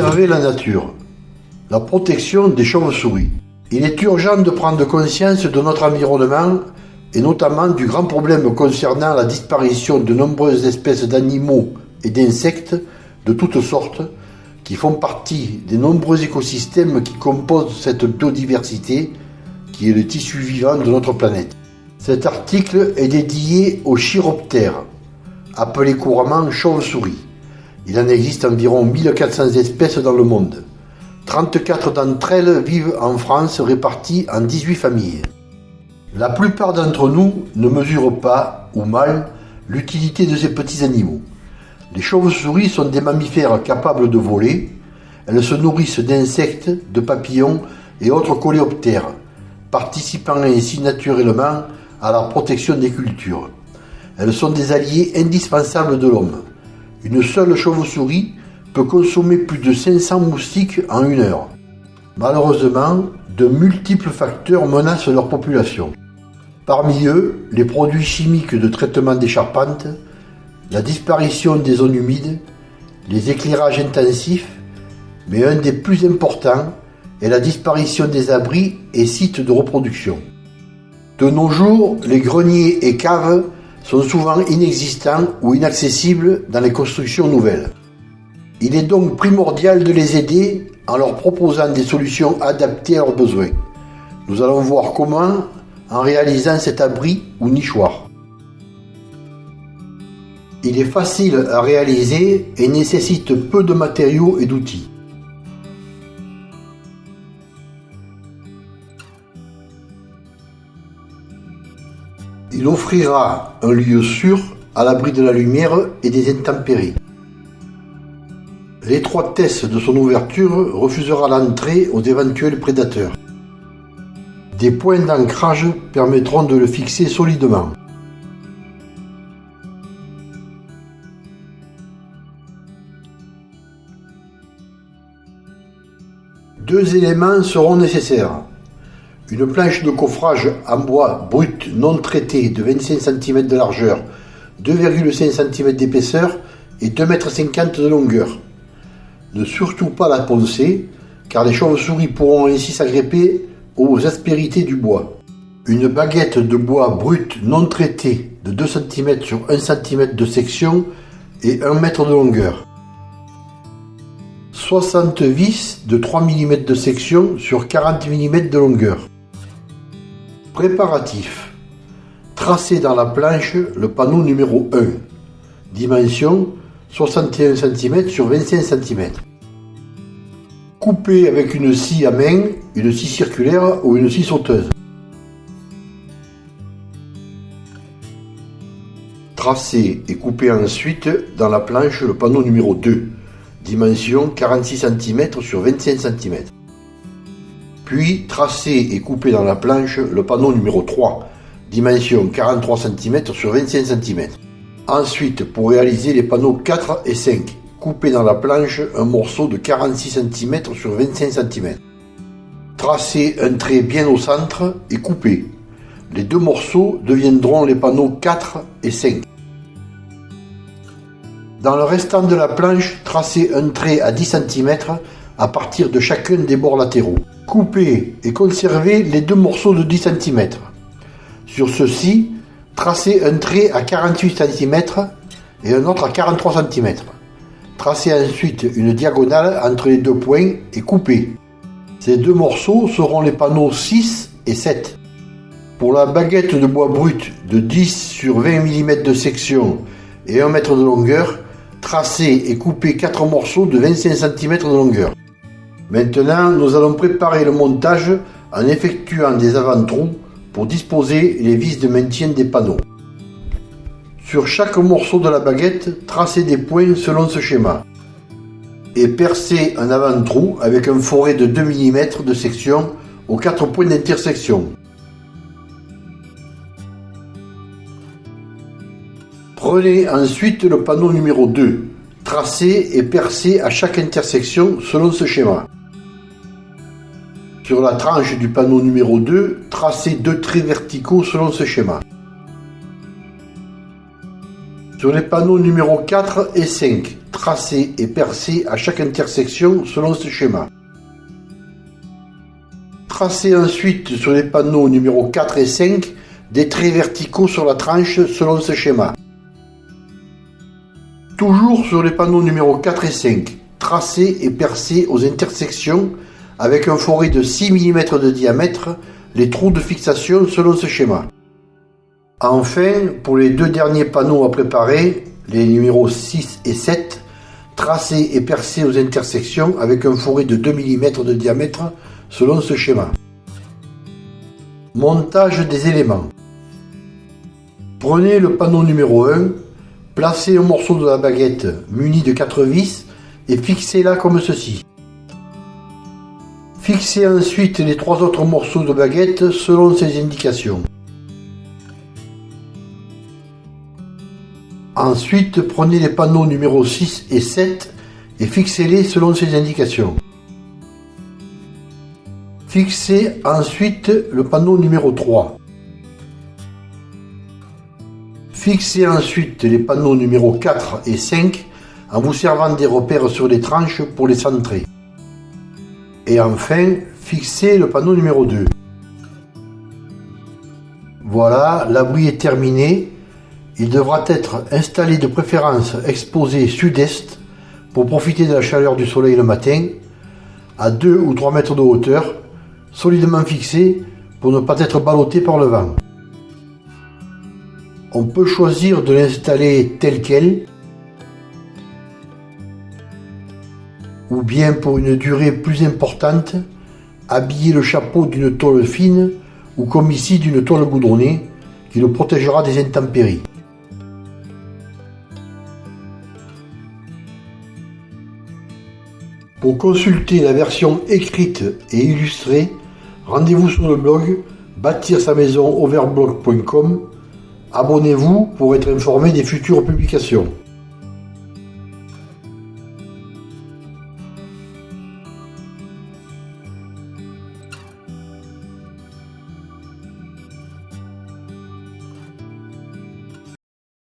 La nature. La protection des chauves-souris. Il est urgent de prendre conscience de notre environnement et notamment du grand problème concernant la disparition de nombreuses espèces d'animaux et d'insectes de toutes sortes qui font partie des nombreux écosystèmes qui composent cette biodiversité qui est le tissu vivant de notre planète. Cet article est dédié aux chiroptères, appelés couramment chauves-souris. Il en existe environ 1400 espèces dans le monde. 34 d'entre elles vivent en France réparties en 18 familles. La plupart d'entre nous ne mesurent pas, ou mal, l'utilité de ces petits animaux. Les chauves-souris sont des mammifères capables de voler. Elles se nourrissent d'insectes, de papillons et autres coléoptères, participant ainsi naturellement à la protection des cultures. Elles sont des alliés indispensables de l'homme. Une seule chauve-souris peut consommer plus de 500 moustiques en une heure. Malheureusement, de multiples facteurs menacent leur population. Parmi eux, les produits chimiques de traitement des charpentes, la disparition des zones humides, les éclairages intensifs, mais un des plus importants est la disparition des abris et sites de reproduction. De nos jours, les greniers et caves sont souvent inexistants ou inaccessibles dans les constructions nouvelles. Il est donc primordial de les aider en leur proposant des solutions adaptées à leurs besoins. Nous allons voir comment en réalisant cet abri ou nichoir. Il est facile à réaliser et nécessite peu de matériaux et d'outils. Il offrira un lieu sûr à l'abri de la lumière et des intempéries. L'étroitesse de son ouverture refusera l'entrée aux éventuels prédateurs. Des points d'ancrage permettront de le fixer solidement. Deux éléments seront nécessaires une planche de coffrage en bois brut non traité de 25 cm de largeur, 2,5 cm d'épaisseur et 2,50 m de longueur. Ne surtout pas la poncer, car les chauves-souris pourront ainsi s'agripper aux aspérités du bois. Une baguette de bois brut non traité de 2 cm sur 1 cm de section et 1 m de longueur. 60 vis de 3 mm de section sur 40 mm de longueur. Préparatif. Tracez dans la planche le panneau numéro 1. Dimension 61 cm sur 25 cm. Coupez avec une scie à main, une scie circulaire ou une scie sauteuse. Tracez et coupez ensuite dans la planche le panneau numéro 2. Dimension 46 cm sur 25 cm. Puis tracez et coupez dans la planche le panneau numéro 3, dimension 43 cm sur 25 cm. Ensuite, pour réaliser les panneaux 4 et 5, coupez dans la planche un morceau de 46 cm sur 25 cm. Tracez un trait bien au centre et coupez. Les deux morceaux deviendront les panneaux 4 et 5. Dans le restant de la planche, tracez un trait à 10 cm à partir de chacun des bords latéraux. Coupez et conservez les deux morceaux de 10 cm. Sur ceux-ci, tracez un trait à 48 cm et un autre à 43 cm. Tracez ensuite une diagonale entre les deux points et coupez. Ces deux morceaux seront les panneaux 6 et 7. Pour la baguette de bois brut de 10 sur 20 mm de section et 1 m de longueur, tracez et coupez 4 morceaux de 25 cm de longueur. Maintenant, nous allons préparer le montage en effectuant des avant-trous pour disposer les vis de maintien des panneaux. Sur chaque morceau de la baguette, tracez des points selon ce schéma et percez un avant-trou avec un forêt de 2 mm de section aux 4 points d'intersection. Prenez ensuite le panneau numéro 2. Tracez et percez à chaque intersection selon ce schéma. Sur la tranche du panneau numéro 2, tracez deux traits verticaux selon ce schéma. Sur les panneaux numéro 4 et 5, tracé et percé à chaque intersection selon ce schéma. Tracez ensuite sur les panneaux numéro 4 et 5 des traits verticaux sur la tranche selon ce schéma. Toujours sur les panneaux numéro 4 et 5, tracez et percez aux intersections avec un forêt de 6 mm de diamètre les trous de fixation selon ce schéma. Enfin, pour les deux derniers panneaux à préparer, les numéros 6 et 7, tracez et percez aux intersections avec un forêt de 2 mm de diamètre selon ce schéma. Montage des éléments. Prenez le panneau numéro 1, placez un morceau de la baguette muni de 4 vis et fixez-la comme ceci. Fixez ensuite les trois autres morceaux de baguette selon ces indications. Ensuite, prenez les panneaux numéro 6 et 7 et fixez-les selon ces indications. Fixez ensuite le panneau numéro 3. Fixez ensuite les panneaux numéro 4 et 5 en vous servant des repères sur les tranches pour les centrer. Et enfin, fixez le panneau numéro 2. Voilà, l'abri est terminé. Il devra être installé de préférence exposé sud-est pour profiter de la chaleur du soleil le matin, à 2 ou 3 mètres de hauteur, solidement fixé pour ne pas être ballotté par le vent. On peut choisir de l'installer tel quel ou bien pour une durée plus importante, habiller le chapeau d'une tôle fine ou comme ici d'une toile goudronnée qui le protégera des intempéries. Pour consulter la version écrite et illustrée, rendez-vous sur le blog bâtir sa maison overblog.com. Abonnez-vous pour être informé des futures publications.